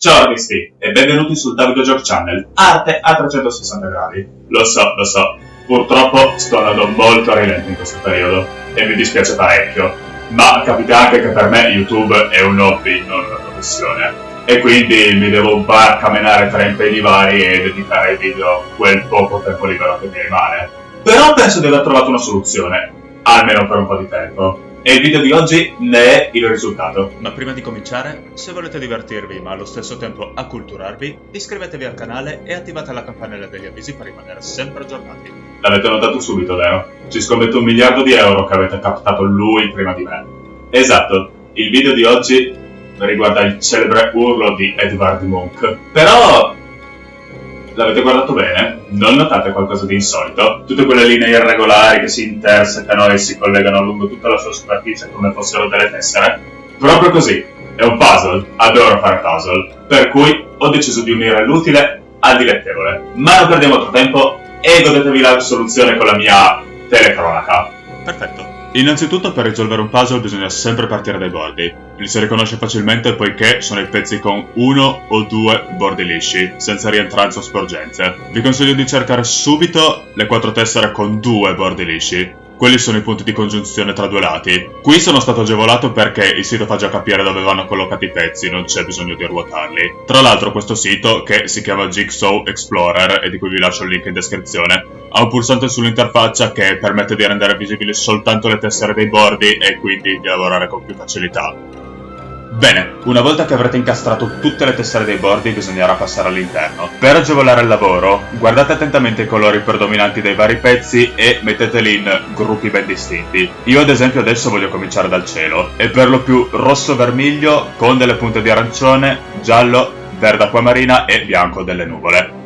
Ciao artisti e benvenuti sul Davido Joke Channel, arte a 360 gradi. Lo so, lo so, purtroppo sto andando molto a rilento in questo periodo e mi dispiace parecchio, ma capita anche che per me YouTube è un hobby, non una professione. E quindi mi devo barcamenare tra impegni vari e dedicare ai video quel poco tempo libero che mi rimane. Però penso di aver trovato una soluzione, almeno per un po' di tempo. E il video di oggi ne è il risultato. Ma prima di cominciare, se volete divertirvi ma allo stesso tempo acculturarvi, iscrivetevi al canale e attivate la campanella degli avvisi per rimanere sempre aggiornati. L'avete notato subito, vero? Ci scommetto un miliardo di euro che avete captato lui prima di me. Esatto, il video di oggi riguarda il celebre urlo di Edvard Munch. Però L'avete guardato bene? Non notate qualcosa di insolito? Tutte quelle linee irregolari che si intersecano e si collegano lungo tutta la sua superficie come fossero delle tessere? Proprio così. È un puzzle. Adoro fare puzzle. Per cui ho deciso di unire l'utile al dilettevole. Ma non perdiamo altro tempo e godetevi la soluzione con la mia telecronaca. Innanzitutto per risolvere un puzzle bisogna sempre partire dai bordi. Li si riconosce facilmente poiché sono i pezzi con uno o due bordi lisci, senza rientranze o sporgenze. Vi consiglio di cercare subito le quattro tessere con due bordi lisci, quelli sono i punti di congiunzione tra due lati. Qui sono stato agevolato perché il sito fa già capire dove vanno collocati i pezzi, non c'è bisogno di ruotarli. Tra l'altro questo sito, che si chiama Jigsaw Explorer e di cui vi lascio il link in descrizione, ha un pulsante sull'interfaccia che permette di rendere visibili soltanto le tessere dei bordi e quindi di lavorare con più facilità. Bene, una volta che avrete incastrato tutte le tessere dei bordi bisognerà passare all'interno. Per agevolare il lavoro, guardate attentamente i colori predominanti dei vari pezzi e metteteli in gruppi ben distinti. Io ad esempio adesso voglio cominciare dal cielo, e per lo più rosso-vermiglio con delle punte di arancione, giallo, verde acquamarina e bianco delle nuvole.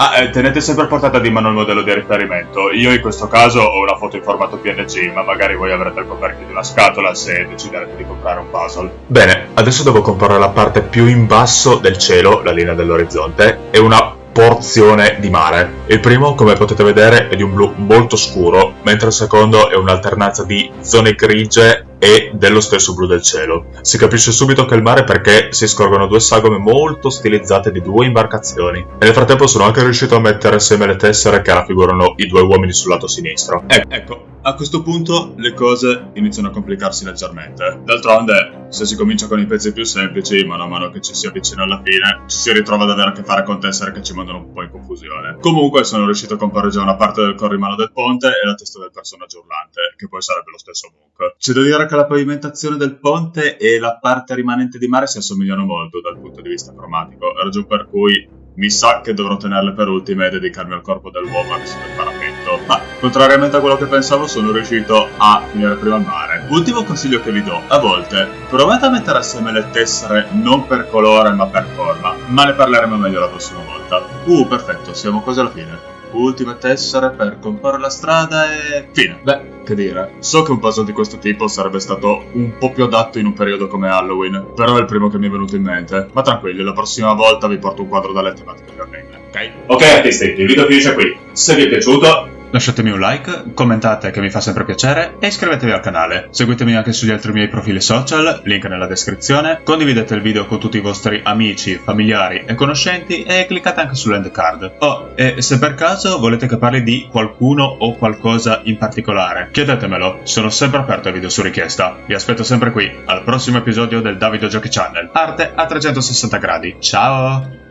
Ah, eh, tenete sempre a portata di mano il modello di riferimento. Io in questo caso ho una foto in formato PNG, ma magari voi avrete il coperchio di una scatola se deciderete di comprare un puzzle. Bene, adesso devo comprare la parte più in basso del cielo, la linea dell'orizzonte, e una porzione di mare. Il primo, come potete vedere, è di un blu molto scuro, mentre il secondo è un'alternanza di zone grigie e dello stesso blu del cielo. Si capisce subito che è il mare perché si scorgono due sagome molto stilizzate di due imbarcazioni. Nel frattempo sono anche riuscito a mettere assieme le tessere che raffigurano i due uomini sul lato sinistro. Eh, ecco, a questo punto le cose iniziano a complicarsi leggermente. D'altronde, se si comincia con i pezzi più semplici, mano a mano che ci si avvicina alla fine, ci si ritrova ad avere a che fare con tessere che ci mandano un po' in confusione. Comunque sono riuscito a comporre già una parte del corrimano del ponte e la testa del personaggio urlante, che poi sarebbe lo stesso Monk. C'è da dire che la pavimentazione del ponte e la parte rimanente di mare si assomigliano molto dal punto di vista cromatico, ragion per cui mi sa che dovrò tenerle per ultime e dedicarmi al corpo dell'uomo che del parapetto. Ma, contrariamente a quello che pensavo, sono riuscito a finire prima al mare. Ultimo consiglio che vi do, a volte, provate a mettere assieme le tessere non per colore ma per forma, ma ne parleremo meglio la prossima volta. Uh, perfetto, siamo quasi alla fine ultime tessere per comporre la strada e... fine. Beh, che dire. So che un puzzle di questo tipo sarebbe stato un po' più adatto in un periodo come Halloween, però è il primo che mi è venuto in mente. Ma tranquilli, la prossima volta vi porto un quadro dalle tematiche per ok? Ok artisti, il video finisce qui. Se vi è piaciuto Lasciatemi un like, commentate che mi fa sempre piacere e iscrivetevi al canale. Seguitemi anche sugli altri miei profili social, link nella descrizione. Condividete il video con tutti i vostri amici, familiari e conoscenti e cliccate anche sull'end card. Oh, e se per caso volete che parli di qualcuno o qualcosa in particolare, chiedetemelo, sono sempre aperto ai video su richiesta. Vi aspetto sempre qui, al prossimo episodio del Davido Giochi Channel. Arte a 360 gradi. Ciao!